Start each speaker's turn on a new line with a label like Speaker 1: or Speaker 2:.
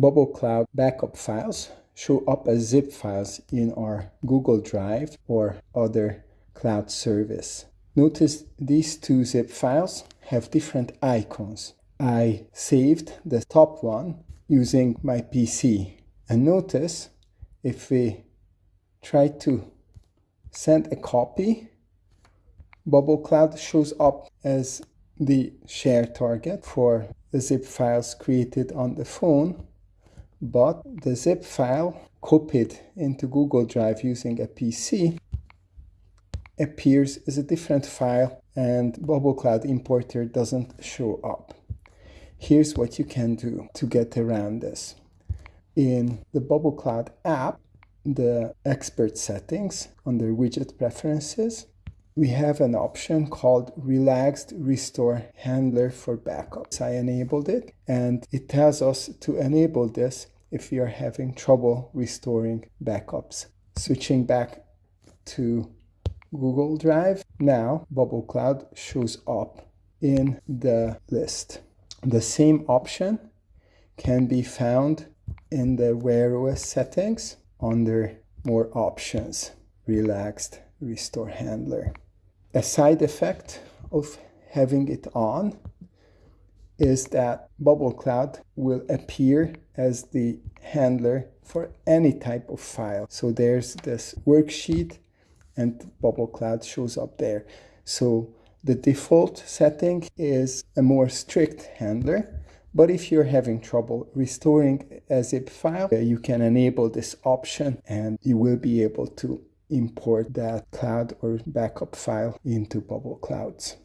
Speaker 1: Bubble Cloud backup files show up as zip files in our Google Drive or other cloud service. Notice these two zip files have different icons. I saved the top one using my PC. And notice if we try to send a copy, Bubble Cloud shows up as the share target for the zip files created on the phone, but the zip file copied into Google Drive using a PC appears as a different file and Bubble Cloud Importer doesn't show up. Here's what you can do to get around this. In the Bubble Cloud app, the expert settings under widget preferences, we have an option called relaxed restore handler for backups. I enabled it and it tells us to enable this if you are having trouble restoring backups. Switching back to Google Drive, now Bubble Cloud shows up in the list. The same option can be found in the Wear OS settings under more options, relaxed restore handler. A side effect of having it on is that Bubble Cloud will appear as the handler for any type of file. So there's this worksheet and Bubble Cloud shows up there. So the default setting is a more strict handler, but if you're having trouble restoring a zip file, you can enable this option and you will be able to import that cloud or backup file into Bubble Clouds.